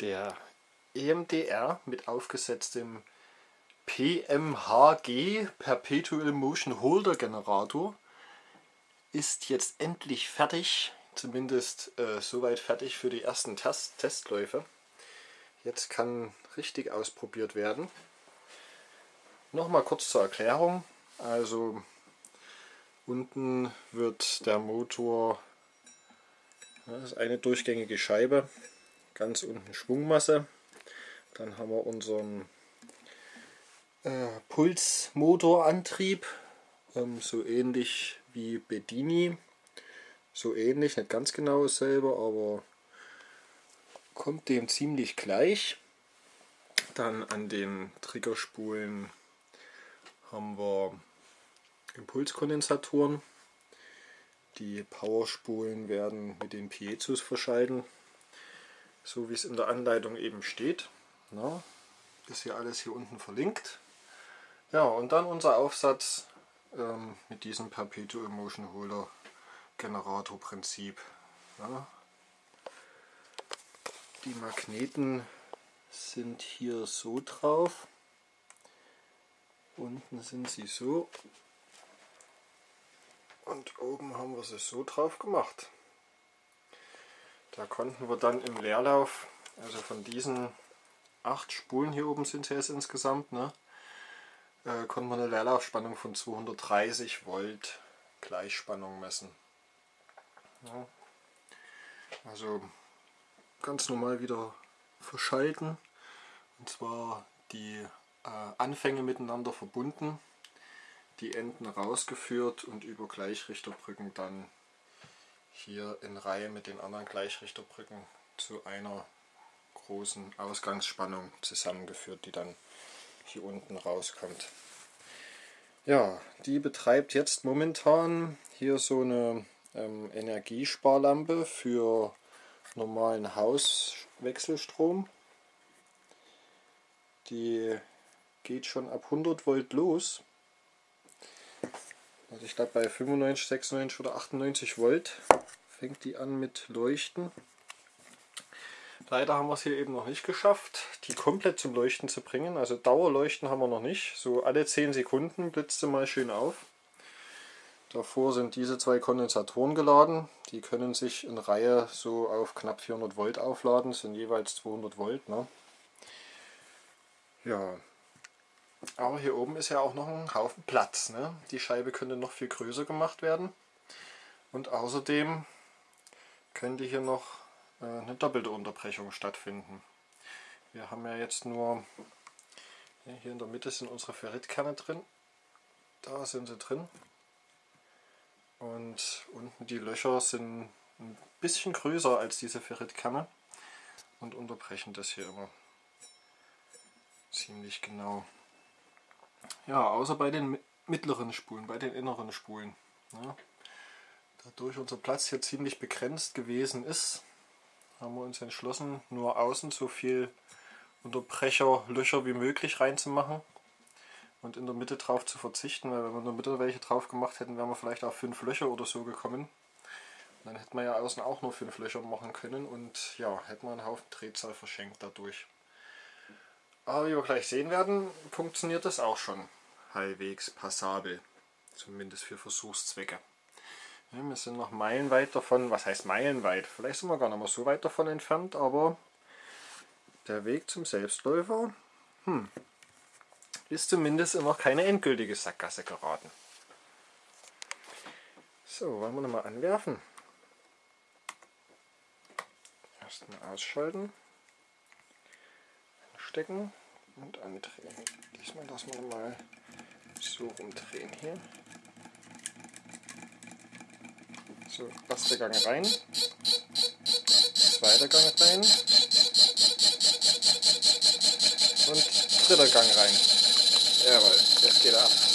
der EMDR mit aufgesetztem PMHG Perpetual Motion Holder Generator ist jetzt endlich fertig, zumindest äh, soweit fertig für die ersten Test Testläufe. Jetzt kann richtig ausprobiert werden. Nochmal kurz zur Erklärung. Also unten wird der Motor, das ist eine durchgängige Scheibe, ganz unten Schwungmasse. Dann haben wir unseren äh, Pulsmotorantrieb, ähm, so ähnlich wie Bedini. So ähnlich, nicht ganz genau dasselbe, aber kommt dem ziemlich gleich. Dann an den Triggerspulen haben wir Impulskondensatoren. Die Powerspulen werden mit den Piezos verschalten, so wie es in der Anleitung eben steht. Na, ist hier alles hier unten verlinkt. Ja, und dann unser Aufsatz ähm, mit diesem Perpetual Motion Holder Generator Prinzip. Ja. Die Magneten sind hier so drauf. Unten sind sie so. Und oben haben wir sie so drauf gemacht. Da konnten wir dann im Leerlauf, also von diesen acht Spulen hier oben sind es jetzt insgesamt, ne, äh, konnten wir eine Leerlaufspannung von 230 Volt Gleichspannung messen. Ja. Also ganz normal wieder verschalten. Und zwar die äh, Anfänge miteinander verbunden, die Enden rausgeführt und über Gleichrichterbrücken dann hier in Reihe mit den anderen Gleichrichterbrücken zu einer großen Ausgangsspannung zusammengeführt, die dann hier unten rauskommt. Ja, die betreibt jetzt momentan hier so eine ähm, Energiesparlampe für normalen Hauswechselstrom. Die geht schon ab 100 Volt los. Also ich glaube bei 95, 96 oder 98 Volt fängt die an mit Leuchten. Leider haben wir es hier eben noch nicht geschafft, die komplett zum Leuchten zu bringen. Also Dauerleuchten haben wir noch nicht. So alle 10 Sekunden blitzt sie mal schön auf. Davor sind diese zwei Kondensatoren geladen. Die können sich in Reihe so auf knapp 400 Volt aufladen. Das sind jeweils 200 Volt. Ne? Ja, aber hier oben ist ja auch noch ein Haufen Platz. Ne? Die Scheibe könnte noch viel größer gemacht werden. Und außerdem könnte hier noch äh, eine doppelte Unterbrechung stattfinden. Wir haben ja jetzt nur, hier in der Mitte sind unsere Ferritkerne drin. Da sind sie drin. Und unten die Löcher sind ein bisschen größer als diese Ferritkerne und unterbrechen das hier immer ziemlich genau. Ja, außer bei den mittleren Spulen, bei den inneren Spulen. Ja. Dadurch unser Platz hier ziemlich begrenzt gewesen ist, haben wir uns entschlossen, nur außen so viel Unterbrecherlöcher wie möglich reinzumachen und in der Mitte drauf zu verzichten, weil wenn wir in der Mitte welche drauf gemacht hätten, wären wir vielleicht auf fünf Löcher oder so gekommen. dann hätten wir ja außen auch nur fünf Löcher machen können und ja, hätten wir einen Haufen Drehzahl verschenkt dadurch. Aber wie wir gleich sehen werden, funktioniert das auch schon halbwegs passabel. Zumindest für Versuchszwecke. Wir sind noch meilenweit davon, was heißt meilenweit? Vielleicht sind wir gar nicht mehr so weit davon entfernt, aber der Weg zum Selbstläufer hm, ist zumindest noch keine endgültige Sackgasse geraten. So, wollen wir nochmal anwerfen. Erstmal ausschalten stecken und andrehen. Diesmal lassen wir mal so rumdrehen hier. So, erster Gang rein, zweiter Gang rein und dritter Gang rein. Jawohl, jetzt geht er ab.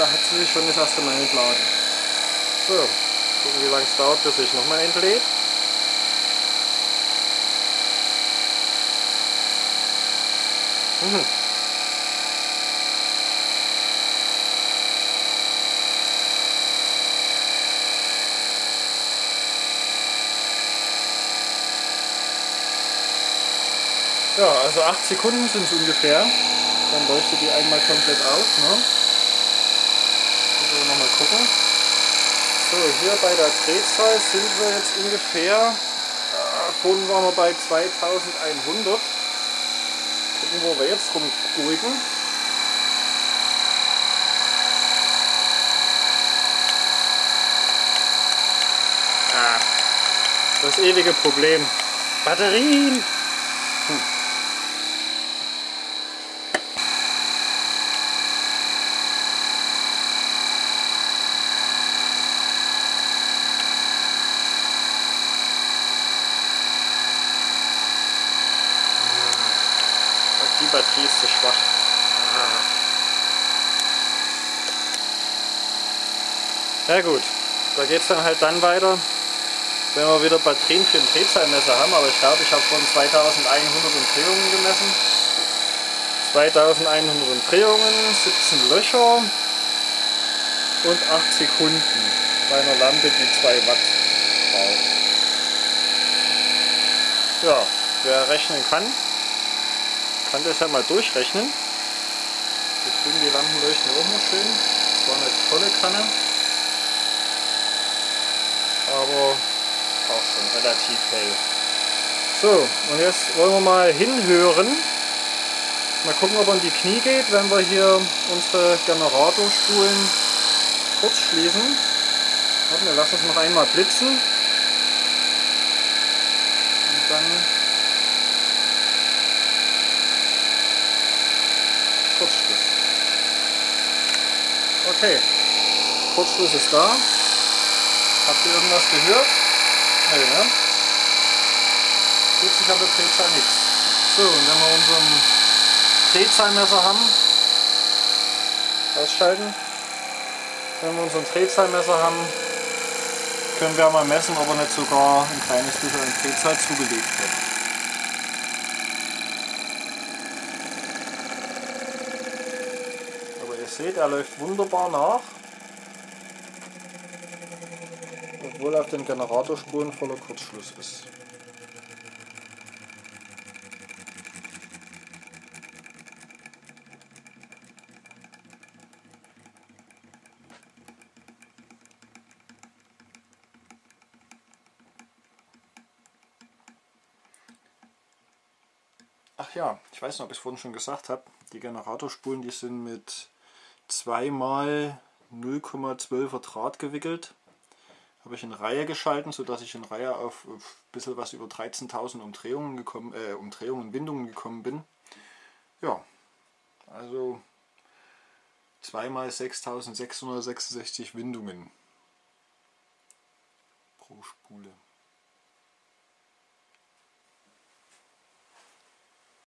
Da hat sie sich schon das erste Mal entladen. So, gucken wie lange es dauert, bis sich nochmal entlädt. Mhm. Ja, also 8 Sekunden sind es ungefähr. Dann leuchtet die einmal komplett auf. Ne? Gucken. So, hier bei der Drehzahl sind wir jetzt ungefähr, äh, vorhin waren wir bei 2100. Gucken, wo wir jetzt rumgurken. Ah, das ewige Problem. Batterien! Hm. die Batterie ist zu schwach. Ja gut, da geht es dann halt dann weiter, wenn wir wieder Batterien für ein Drehzahlmesser haben, aber ich glaube, ich habe von 2100 Umdrehungen gemessen. 2100 Umdrehungen, 17 Löcher und 8 Sekunden bei einer Lampe, die 2 Watt braucht. Ja, wer rechnen kann, kann das ja mal durchrechnen. Hier drüben die Lampen leuchten auch noch schön. Das war eine tolle Kanne. Aber auch schon relativ hell. So, und jetzt wollen wir mal hinhören. Mal gucken, ob er in die Knie geht, wenn wir hier unsere Generatorspulen kurz schließen. Warte, wir lassen es noch einmal blitzen. Und dann Kurzschluss. Okay, Kurzschluss ist da. Habt ihr irgendwas gehört? Nee, ne? Tut sich an der Drehzahl nichts. So, und wenn wir unseren Drehzahlmesser haben, ausschalten. Wenn wir unseren Drehzahlmesser haben, können wir mal messen, ob er nicht sogar ein kleines bisschen an Drehzahl zugelegt wird. Seht, er läuft wunderbar nach. Obwohl auf den Generatorspuren voller Kurzschluss ist. Ach ja, ich weiß nicht, ob ich es vorhin schon gesagt habe, die Generatorspulen, die sind mit zweimal 0,12er Draht gewickelt. Habe ich in Reihe geschalten, sodass ich in Reihe auf ein bisschen was über 13.000 Umdrehungen, gekommen, äh, Umdrehungen, Windungen gekommen bin. Ja, also zweimal 6.666 Windungen pro Spule.